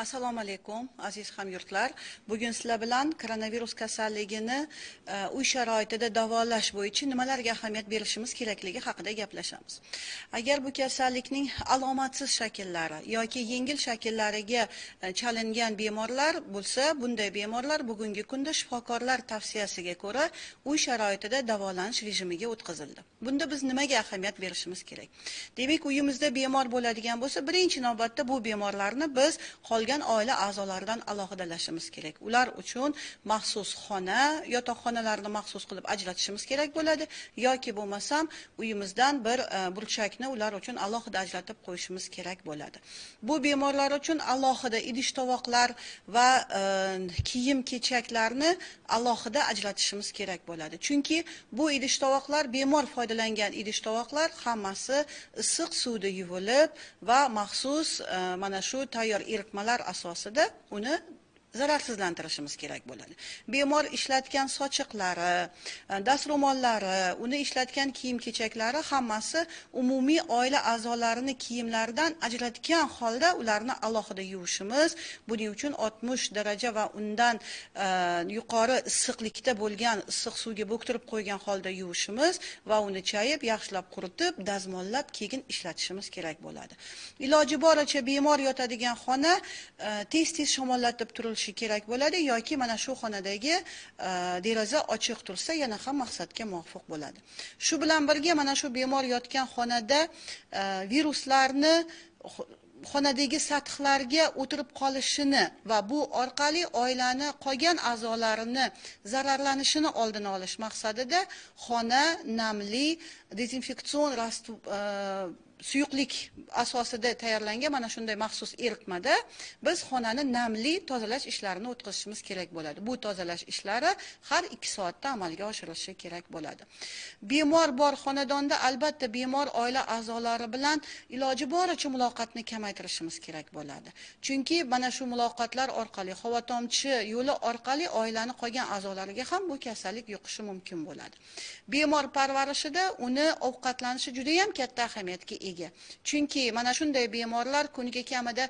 assalomu alaykum aziz hamyurtlar. Bugun sizlar bilan koronavirus kasalligini e, uy sharoitida davolash bo'yicha nimalarga ahamiyat berishimiz kerakligi haqida gaplashamiz. Agar bu kasallikning alomatsiz shakllari yoki yengil shakllariga e, chalingan bemorlar bo'lsa bunday bemorlar bugungi kunda shifokorlar tavsiyasiga ko'ra uy sharoitida davolanish rejimiga o'tkazildi. Bunda biz nimaga ahamiyat berishimiz kerak? Demak uyimizda bemor bo'ladigan bo'lsa birinchi navbatda bu bemorlarni biz qolgan qolgan oila a'zolaridan alohidalashimiz kerak. Ular uchun maxsus xona yotoqxonalarni maxsus qilib ajratishimiz kerak bo'ladi. Yoki bo'lmasam uyimizdan bir e, burchakni ular uchun alohida ajratib qo'yishimiz kerak bo'ladi. Bu bemorlar uchun alohida idish tovoqlar va e, kiyim kechaklarni alohida ajratishimiz kerak bo'ladi. Chunki bu idish tovoqlar bemor foydalangan idish tovoqlar hammasi issiq suvda yuvilib va maxsus e, mana shu tayyor eritmalar asosida uni zararsizlantirishimiz kerak bo'ladi. Bemor ishlatgan sochiqlari e, dastro'mollari uni ishlatgan kiyim kechaklari hammasi umumiy oila a'zolarini kiyimlaridan ajratgan holda ularni alohida yuvishimiz buning uchun 60 daraja va undan e, yuqori issiqlikda bo'lgan issiq suvga bo'ktirib qo'ygan holda yuvishimiz va uni chayib yaxshilab quritib dazmollab keyin ishlatishimiz kerak bo'ladi. Iloji boricha bemor yotadigan xona e, tez tez shamollatib turilishi bo'lishi kerak bo'ladi yoki mana shu xonadagi e, deraza ochiq tursa yana ham maqsadga muvofiq bo'ladi. Shu bilan birga mana shu bemor yotgan xonada e, viruslarni xonadagi sathlarga o'tirib qolishini va bu orqali oilani qolgan a'zolarini zararlanishini oldini olish maqsadida xona namli dezinfeksion e, suyuqlik asosida tayyorlangan mana shunday maxsus eritmada biz xonani namli tozalash ishlarini o'tkazishimiz kerak bo'ladi. Bu tozalash ishlari har ikki soatda amalga oshirilishi kerak bo'ladi. Bemor bor xonadonda albatta bemor oila a'zolari bilan iloji boricha muloqotni kamaytirishimiz kerak bo'ladi. Chunki mana shu muloqotlar orqali havo tomchi yo'li orqali oilani qolgan a'zolariga ham bu kasallik yuqishi mumkin bo'ladi. Bemor parvarishida uni ovqatlanishi judayam katta ahamiyatga ega chunki mana shunday bemorlar kuniga kamida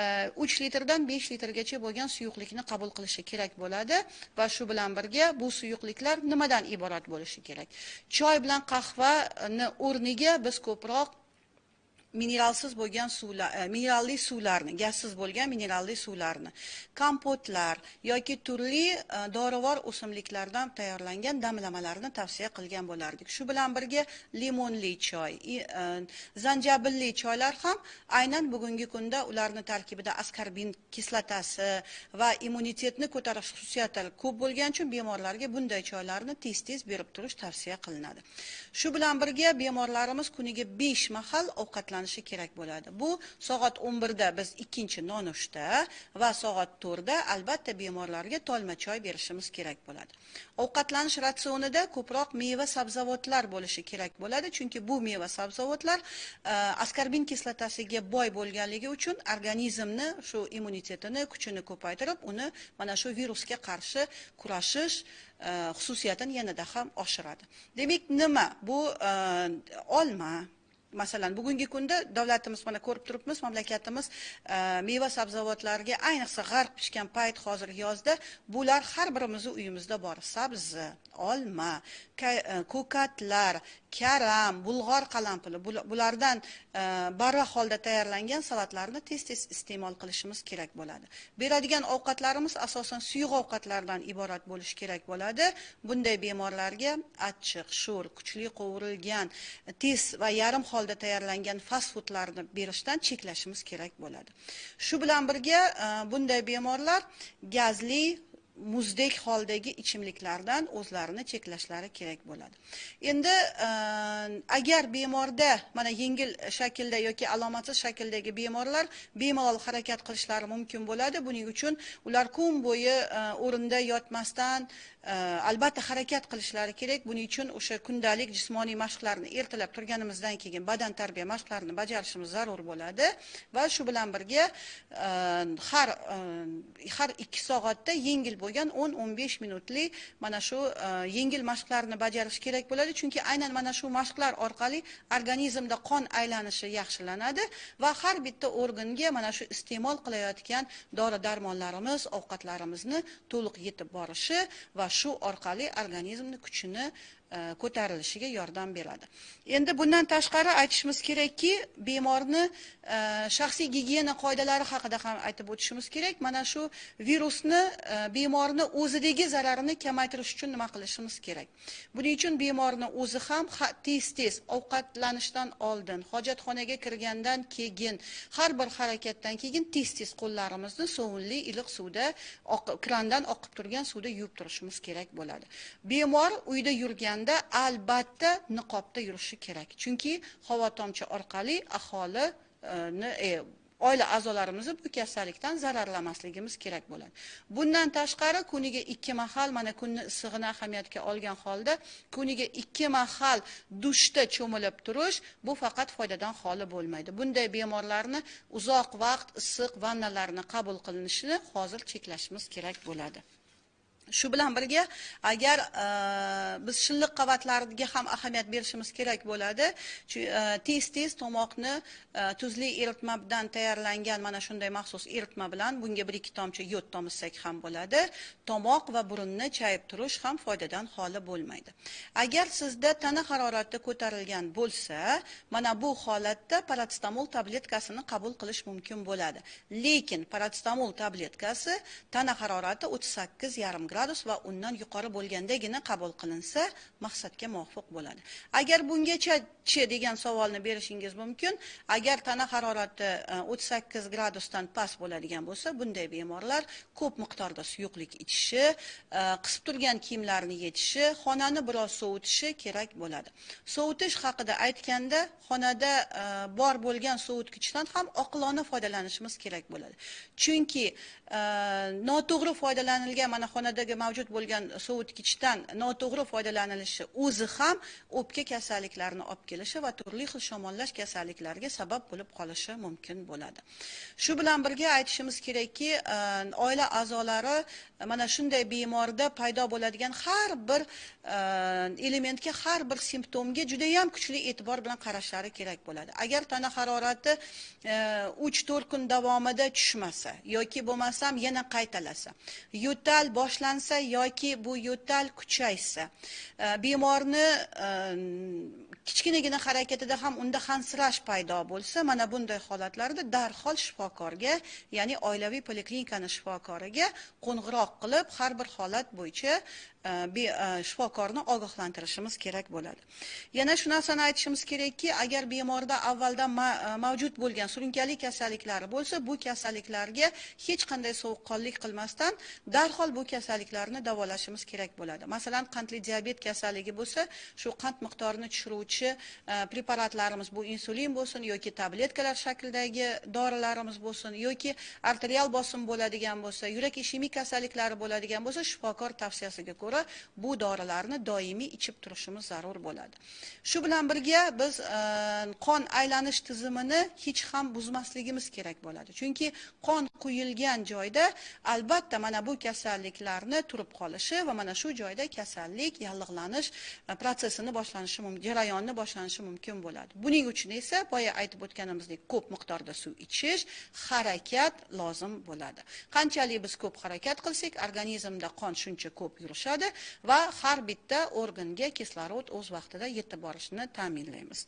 e, uch litrdan besh litrgacha bo'lgan suyuqlikni qabul qilishi kerak bo'ladi va shu bilan birga bu suyuqliklar nimadan iborat bo'lishi kerak? Choy bilan qahvani o'rniga biz ko'proq mineralsiz bo'lgan suvlar e, mineralli suvlarni gazsiz bo'lgan mineralli suvlarni kompotlar yoki turli e, dorivor o'simliklardan tayyorlangan damlamalarni tavsiya qilgan bo'lardik. Shu bilan birga limonli choy e, zanjabilli choylar ham aynan bugungi kunda ularni tarkibida askarbin kislotasi va immunitetni ko'tarish xususiyatlari ko'p bo'lgani uchun bemorlarga bunday choylarni tez tez berib turish tavsiya qilinadi. Shu bilan birga bemorlarimiz kuniga besh mahal ovqatlanish ovqatlanishi kerak bo'ladi. Bu soat 11 da biz ikkinchi nonushta va soat 4 da albatta bemorlarga tolma choy berishimiz kerak bo'ladi. Ovqatlanish ratsionida ko'proq meva sabzavotlar bo'lishi kerak bo'ladi chunki bu meva sabzavotlar askorbin askarbin kislotasiga boy bo'lganligi uchun organizmni shu immunitetini kuchini ko'paytirib uni mana shu virusga qarshi kurashish e, xususiyatini yanada ham oshiradi. Demak nima? Bu e, olma masalan bugungi kunda davlatimiz mana ko'rib turibmiz mamlakatimiz e, meva sabzavotlarga ayniqsa g'arq pishgan payt hozir yozda bular har birimizni uyimizda bor. Sabzi olma e, ko'katlar karam bulg'or qalampiri bulardan e, barvaq holda tayyorlangan salatlarni tez tez iste'mol qilishimiz kerak bo'ladi. Beradigan ovqatlarimiz asosan suyuq ovqatlardan iborat bo'lishi kerak bo'ladi. Bunday bemorlarga achchiq sho'r kuchli qovurilgan tez va yarim holda tayyorlangan fast foodlarni berishdan cheklashimiz kerak bo'ladi. Shu bilan birga e, bunday bemorlar gazli muzdek holdagi ichimliklardan o'zlarini cheklashlari kerak bo'ladi. Endi e, agar bemorda mana yengil shaklda yoki alomatsiz shakldagi bemorlar bemalol harakat qilishlari mumkin bo'ladi buning uchun ular kun bo'yi e, o'rinda yotmasdan Э, albatta harakat qilishlari kerak. Buning uchun o'sha kundalik jismoniy mashqlarni ertalab turganimizdan keyin badan tarbiya mashqlarini bajarishimiz zarur bo'ladi. Va shu bilan birga e, har e, har ikki soatda yengil bo'lgan 10-15 minutlik mana shu e, yengil mashqlarni bajarish kerak bo'ladi. Chunki aynan mana shu mashqlar orqali organizmda qon aylanishi yaxshilanadi va har bitta organga mana shu iste'mol qilayotgan dori darmonlarimiz ovqatlarimizni to'liq yetib borishi va shu orqali organizmni kuchini E, ko'tarilishiga yordam beradi. Endi bundan tashqari aytishimiz kerakki bemorni e, shaxsiy gigiyena qoidalari haqida ham aytib o'tishimiz kerak. Mana shu virusni e, bemorni o'zidagi zararini kamaytirish uchun nima qilishimiz kerak? Buning uchun bemorni o'zi ham tez tez ovqatlanishdan oldin hojatxonaga kirgandan keyin har bir harakatdan keyin tez tez qo'llarimizni sovunli iliq suvda krandan oqib turgan suvda yuvib turishimiz kerak bo'ladi. Bemor uyda yurgan bo'lganda albatta niqobda yurishi kerak. Chunki havo tomchi orqali aholini e, e, oila a'zolarimizni bu kasallikdan zararlamasligimiz kerak bo'ladi. Bundan tashqari kuniga ikki mahal mana kunni issig'ini ahamiyatga olgan holda kuniga ikki mahal dushda cho'milib turish bu faqat foydadan xoli bo'lmaydi. Bunday bemorlarni uzoq vaqt issiq vannalarni qabul qilinishini hozir cheklashimiz kerak bo'ladi. Shu bilan birga agar e, biz shilliq qavatlariga ham ahamiyat berishimiz kerak bo'ladi. E, tez tez tomoqni e, tuzli bilan tayyorlangan mana shunday maxsus eritma bilan bunga bir ikki tomchi yod tomizsak ham bo'ladi. Tomoq va burunni chayib turish ham foydadan xoli bo'lmaydi. Agar sizda tana harorati ko'tarilgan bo'lsa mana bu holatda paratstamol tabletkasini qabul qilish mumkin bo'ladi. Lekin paratstamol tabletkasi tana harorati o'ttiz sakkiz yarim gradus va undan yuqori bo'lgandagina qabul qilinsa maqsadga muvofiq bo'ladi. Agar bungacha chi degan savolni berishingiz mumkin agar tana harorati e, o'ttiz sakkiz gradusdan past bo'ladigan bo'lsa bunday bemorlar ko'p miqdorda suyuqlik ichishi e, qisib turgan kiyimlarni yechishi xonani biroz sovutishi kerak bo'ladi. Sovutish haqida aytganda xonada e, bor bo'lgan sovutgichdan ham oqilona foydalanishimiz kerak bo'ladi. Chunki e, noto'g'ri foydalanilgan mana xonada o'pkadagi mavjud bo'lgan sovutgichdan noto'g'ri foydalanilishi o'zi ham o'pka kasalliklarini olib kelishi va turli xil shamollash kasalliklariga sabab bo'lib qolishi mumkin bo'ladi. Shu bilan birga aytishimiz kerakki e, oila a'zolari e, mana shunday bemorda paydo bo'ladigan har bir e, elementga har bir simptomga judayam kuchli e'tibor bilan qarashlari kerak bo'ladi. Agar tana harorati e, uch to'rt kun davomida tushmasa yoki bo'lmasam yana qaytalasa yo'tal boshlan rivojlansa yoki bu yo'tal kuchaysa e, bemorni e, kichkinagina harakatida ham unda hansirash paydo bo'lsa mana bunday holatlarda darhol shifokorga ya'ni oilaviy poliklinikani shifokoriga qo'ng'iroq qilib har bir holat bo'yicha e, e, shifokorni ogohlantirishimiz kerak bo'ladi. Yana shu narsani aytishimiz kerakki agar bemorda avvaldan e, mavjud bo'lgan surunkali kasalliklari bo'lsa bu kasalliklarga hech qanday sovuqqonlik qilmasdan darhol bu kasalliklarni davolashimiz kerak bo'ladi. Masalan qandli diabet kasalligi bo'lsa shu qand miqdorini tushiruvchi e, preparatlarimiz bu insulin bo'lsin yoki tabletkalar shaklidagi dorilarimiz bo'lsin yoki arterial bosim bo'ladigan bo'lsa yurak ishemik kasalliklari bo'ladigan bo'lsa shifokor tavsiyasiga ko'ra bu dorilarni doimiy ichib turishimiz zarur bo'ladi. Shu bilan birga biz e, qon aylanish tizimini hech ham buzmasligimiz kerak bo'ladi. Chunki qon quyilgan joyda albatta mana bu kasalliklarni turib qolishi va mana shu joyda kasallik yallig'lanish e, protsessini boshlanishi mumkin jarayonni boshlanishi mumkin bo'ladi. Buning uchun esa boya aytib o'tganimizdek ko'p miqdorda suv ichish harakat lozim bo'ladi. Qanchalik biz ko'p harakat qilsak organizmda qon shuncha ko'p yurishadi va har bitta organga kislorod o'z vaqtida yetib borishini ta'minlaymiz.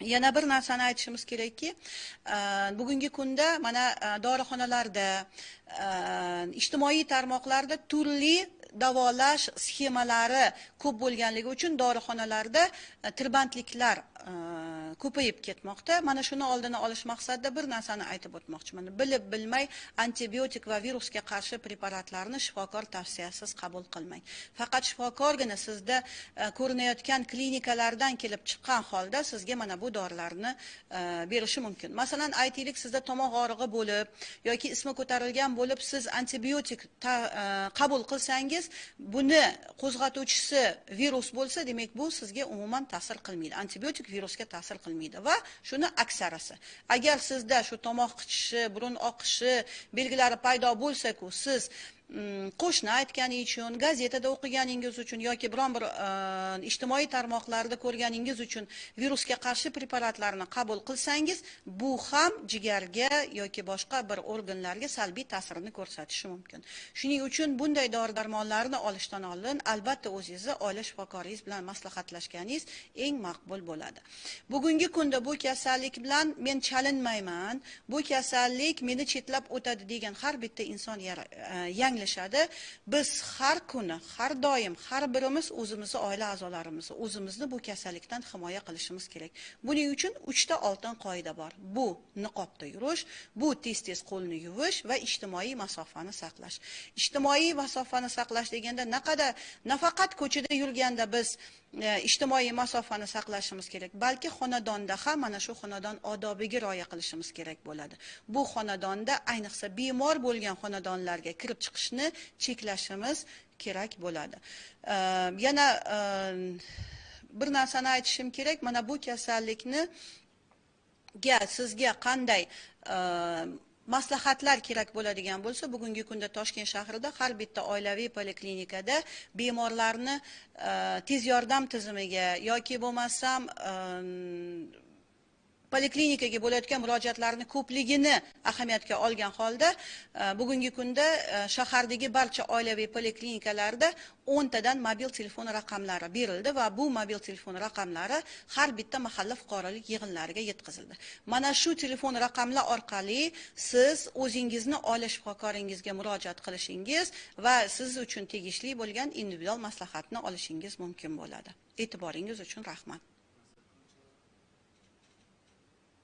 Yana bir narsani aytishimiz kerakki e, bugungi kunda mana e, dorixonalarda e, ijtimoiy tarmoqlarda turli davolash sxemalari ko'p bo'lganligi uchun dorixonalarda e, tirbandliklar e, ko'payib ketmoqda. Mana shuni oldini olish maqsadida bir narsani aytib o'tmoqchiman. Bilib bilmay antibiotik va virusga qarshi preparatlarni shifokor tavsiyasiz qabul qilmang. Faqat shifokorgina sizda e, ko'rinayotgan klinikalardan kelib chiqqan holda sizga mana bu dorilarni e, berishi mumkin. Masalan aytaylik sizda tomoq og'rig'i bo'lib yoki ismi ko'tarilgan bo'lib siz antibiotik e, qabul qilsangiz buni qo'zg'atuvchisi virus bo'lsa demak bu sizga umuman ta'sir qilmaydi. Antibiotik virusga ta'sir qilmaydi. Va shuni aksarisi agar sizda shu tomoq qichishi burun oqishi belgilari paydo bo'lsa-ku siz qo'shni aytgani uchun gazetada o'qiganingiz uchun yoki biron bir e, ijtimoiy tarmoqlarda ko'rganingiz uchun virusga qarshi preparatlarni qabul qilsangiz bu ham jigarga yoki boshqa bir organlarga salbiy ta'sirini ko'rsatishi mumkin. Shuning uchun bunday dori darmonlarni olishdan oldin albatta o'zingizni oila shifokoringiz bilan maslahatlashganingiz eng maqbul bo'ladi. Bugungi kunda bu kasallik bilan men chalinmayman bu kasallik meni chetlab o'tadi degan har bitta inson e, anglashadi biz har kuni har doim har birimiz o'zimizni oila a'zolarimizni o'zimizni bu kasallikdan himoya qilishimiz kerak. Buning uchun uchta oltin qoida bor. Bu niqobda yurish bu tez tez qo'lni yuvish va ijtimoiy masofani saqlash. Ijtimoiy masofani saqlash deganda naqadar nafaqat ko'chada yurganda biz e, ijtimoiy masofani saqlashimiz kerak balki xonadonda ham mana shu xonadon odobiga rioya qilishimiz kerak bo'ladi. Bu xonadonda ayniqsa bemor bo'lgan xonadonlarga kirib chiqish chiqishni cheklashimiz kerak bo'ladi. Ehm, yana ehm, bir narsani aytishim kerak. Mana bu kasallikni ga sizga qanday ehm, maslahatlar kerak bo'ladigan bo'lsa bugungi kunda toshkent shahrida har bitta oilaviy poliklinikada bemorlarni tez yordam tizimiga yoki bo'lmasam poliklinikaga bo'layotgan murojaatlarni ko'pligini ahamiyatga olgan holda e, bugungi kunda e, shahardagi barcha oilaviy poliklinikalarda o'ntadan mobil telefon raqamlari berildi va bu mobil telefon raqamlari har bitta mahalla fuqarolik yig'inlariga yetkazildi. Mana shu telefon raqamlar orqali siz o'zingizni oila shifokoringizga murojaat qilishingiz va siz uchun tegishli bo'lgan individual maslahatni olishingiz mumkin bo'ladi. E'tiboringiz uchun rahmat.